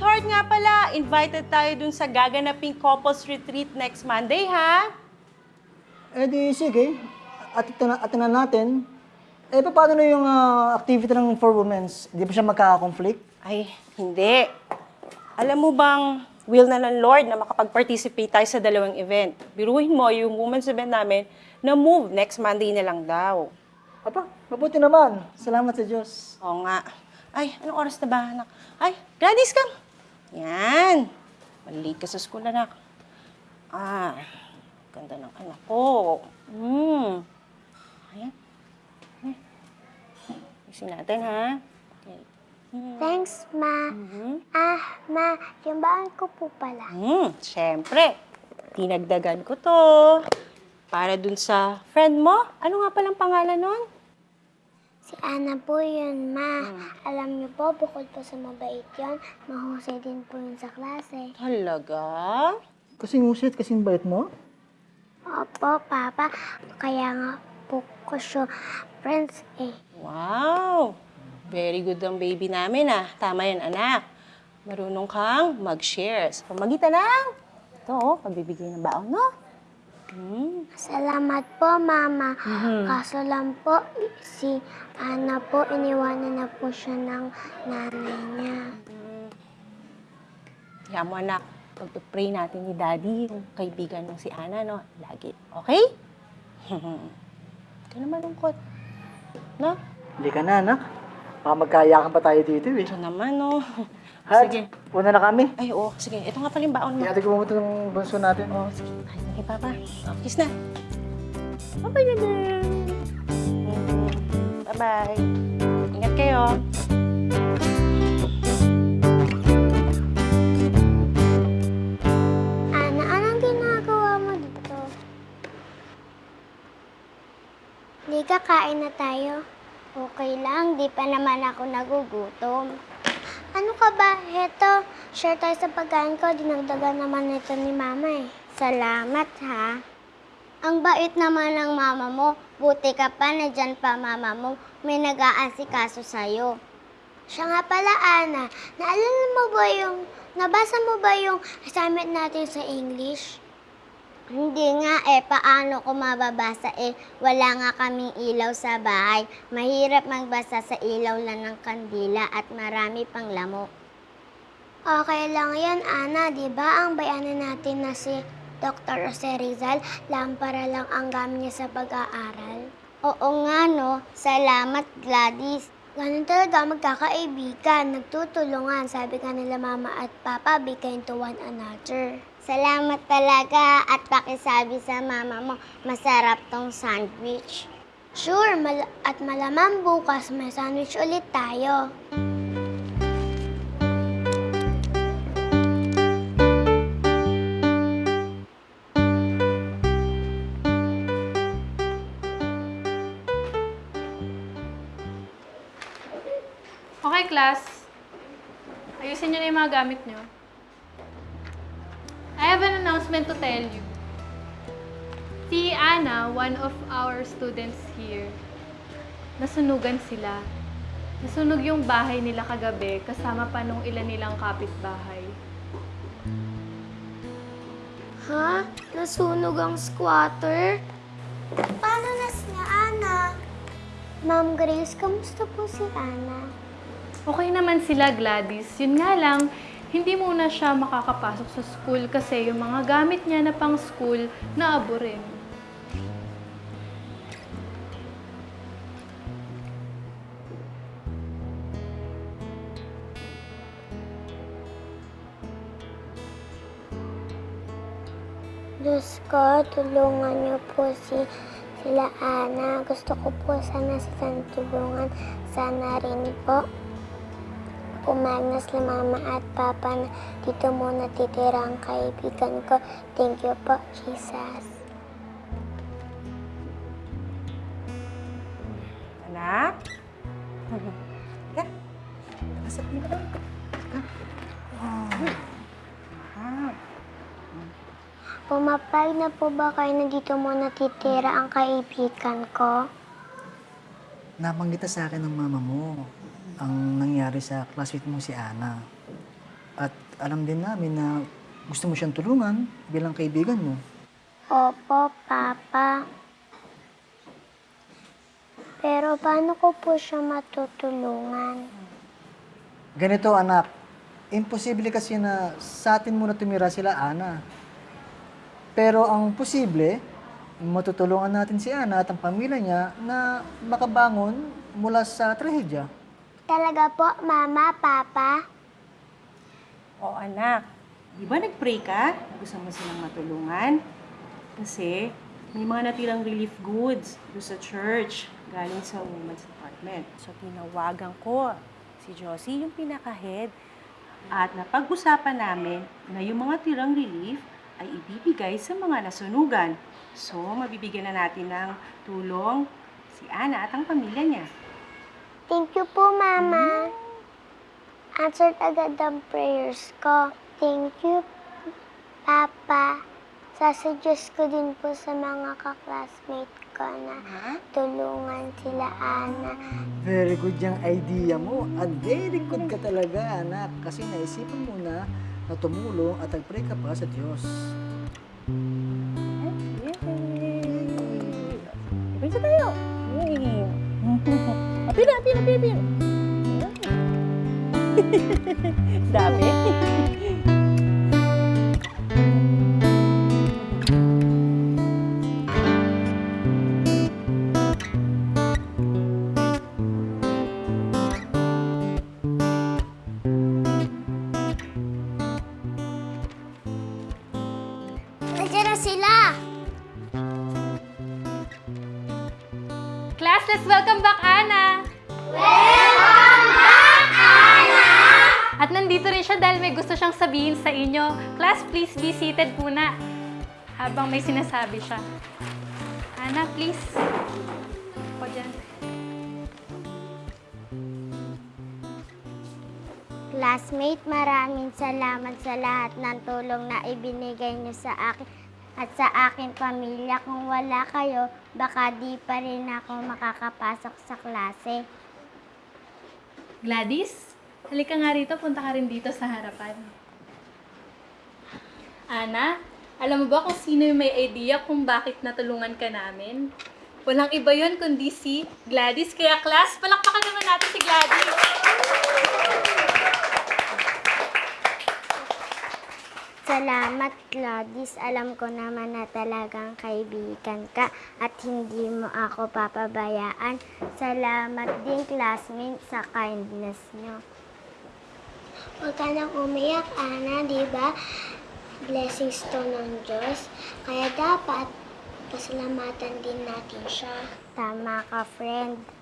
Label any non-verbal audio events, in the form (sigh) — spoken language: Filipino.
Sweetheart nga pala, invited tayo dun sa gaganaping couples retreat next Monday, ha? Eh di, sige. At atinan natin. Eh, paano na yung ah, activity ng for women's? Di ba siya magkaka-conflict? Ay, hindi. Alam mo bang, will na ng Lord na makapag-participate tayo sa dalawang event. Biruhin mo, yung women's event namin, na move next Monday na lang daw. Apa, mabuti naman. Salamat sa Diyos. Oo nga. Ay, anong oras na ba, anak? Ay, Gladys, come. Yan. Malilate ka sa school, anak. Ah, ganda ng anak ko. Hmm. Ayan. Isin natin, ha? Okay. Thanks, Ma. Ah, Ma, yung baon ko po pala. Hmm, syempre. Tinagdagan ko to. Para dun sa friend mo. Ano nga palang pangalan nun? Si Ana po yun, Ma. Alam niyo po, bukod po sa mabait yun, mahusay din po yun sa klase. Talaga? Kasing usit, kasing bait mo. Opo, Papa. Kaya nga po ko siya friends eh. Wow! Very good ang baby namin ah. Tama yan, anak. Marunong kang mag-share. Sa pamagitan ng, ito oh, pagbibigay ng baon, no? Hmm. Salamat po, Mama. Kaso lang po, si Ana po, iniwanan na po siya ng nanay niya. Kaya mo, anak, pag-pray natin ni Daddy, yung kaibigan ng si Ana, no? Lagi. Okay? Huwag ka na malungkot. No? Hindi ka na, anak. Baka magkayakan pa tayo dito eh. Ito naman, no? Hat, Sige. una na kami. Ay, oo. Sige, ito nga pala yung baon mo. Ihatid ko muna ng bunso natin. Oh, sige. Ay, sige, Papa. Oh, kiss na. Bye-bye din. Bye-bye. Ingat kayo. Ana, anong ginagawa mo dito? Hindi ka kain na tayo. Okay lang, di pa naman ako nagugutom. Ano ka ba? Heto, share tayo sa pagkain ko. Dinagdagan naman ito ni mama eh. Salamat ha. Ang bait naman ng mama mo. Buti ka pa na dyan pa mama mo. May nag-aasikaso sa'yo. Siya nga pala, Ana. Naalala mo ba yung... Nabasa mo ba yung assignment natin sa English? Hindi nga eh, paano ko mababasa eh? Wala nga kaming ilaw sa bahay. Mahirap magbasa sa ilaw lang ng kandila at marami pang lamok. Okay lang yan, Ana. Di ba ang bayanan natin na si Dr. Jose Rizal, lampara lang ang gamit niya sa pag-aaral? Oo nga, no. Salamat, Gladys. Ganun talaga magkakaibigan, nagtutulungan. Sabi ka nila mama at papa, be kind to one another. Salamat talaga at pakisabi sa mama mo, masarap tong sandwich. Sure, mal- at malamang bukas may sandwich ulit tayo. Okay, class. Ayusin niyo na yung mga gamit niyo. I have an announcement to tell you. Si Anna, one of our students here, nasunugan sila. Nasunog yung bahay nila kagabi kasama pa nung ilan nilang kapitbahay. Ha? Nasunog ang squatter? Paano na si Ana? Ma'am Grace, kamusta po si Ana? Okay naman sila, Gladys. Yun nga lang, hindi muna siya makakapasok sa school kasi yung mga gamit niya na pang school naabo rin. Diyos ko, tulungan niyo po si sila Ana. Gusto ko po sana silang tulungan. Sana rin po. Umagnas na mama at papa na dito muna titira ang kaibigan ko. Thank you po, Jesus. Anak? Ka? Pasok mo ka. Pumapayag na po ba kayo na dito muna titira ang kaibigan ko? Nabanggit na sa akin ng mama mo ang nangyari sa classmate mo si Ana. At alam din namin na gusto mo siyang tulungan bilang kaibigan mo. Opo, Papa. Pero paano ko po siya matutulungan? Ganito anak, imposible kasi na sa atin muna tumira sila Ana. Pero ang posible, matutulungan natin si Ana at ang pamilya niya na makabangon mula sa trahedya. Talaga po, Mama, Papa? O anak, di ba nag-pray ka? Gusto mo silang matulungan? Kasi may mga natirang relief goods doon sa church galing sa women's department. So tinawagan ko si Josie, yung pinaka-head, at napag-usapan namin na yung mga tirang relief ay ibibigay sa mga nasunugan. So, mabibigyan na natin ng tulong si Ana at ang pamilya niya. Thank you po, Mama. Answered agad ang prayers ko. Thank you, Papa. Sasuggest ko din po sa mga kaklasmate ko na tulungan sila, Ana. Very good yung idea mo at very good ka talaga anak kasi naisipan mo na na tumulong at nag-pray ka pa sa Diyos. Apila, (laughs) apila, apila, apila! Dami. Nandiyan na sila! Class, let's welcome back Ana! Welcome back, Ana! At nandito rin siya dahil may gusto siyang sabihin sa inyo. Class, please be seated muna. Habang may sinasabi siya. Ana, please. Ako dyan. Classmate, maraming salamat sa lahat ng tulong na ibinigay niyo sa akin at sa aking pamilya. Kung wala kayo, baka di pa rin ako makakapasok sa klase. Gladys, halika nga rito. Punta ka rin dito sa harapan. Ana, alam mo ba kung sino yung may idea kung bakit natulungan ka namin? Walang iba yon kundi si Gladys. Kaya class, palakpakan naman natin si Gladys. Salamat, Gladys. Alam ko naman na talagang kaibigan ka at hindi mo ako papabayaan. Salamat din, classmate, sa kindness niyo. Huwag ka nang umiyak, Ana, di ba? Blessings to ng Diyos. Kaya dapat pasalamatan din natin siya. Tama ka, friend.